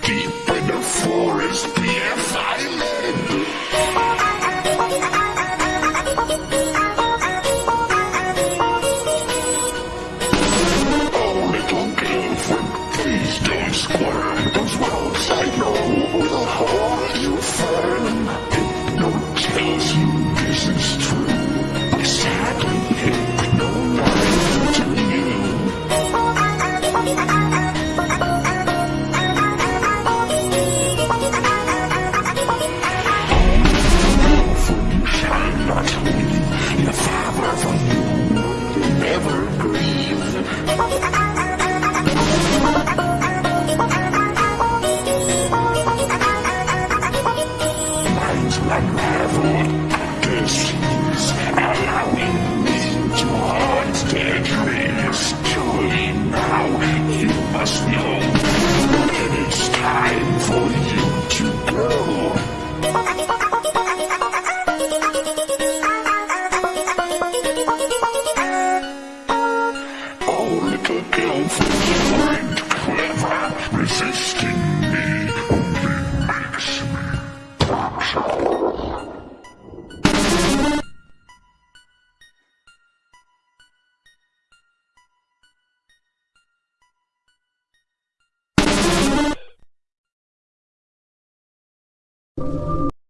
deep in the forest. This is allowing me to hunt deadly mystery now. You must know that it's time for you to go. Oh. Resisting me you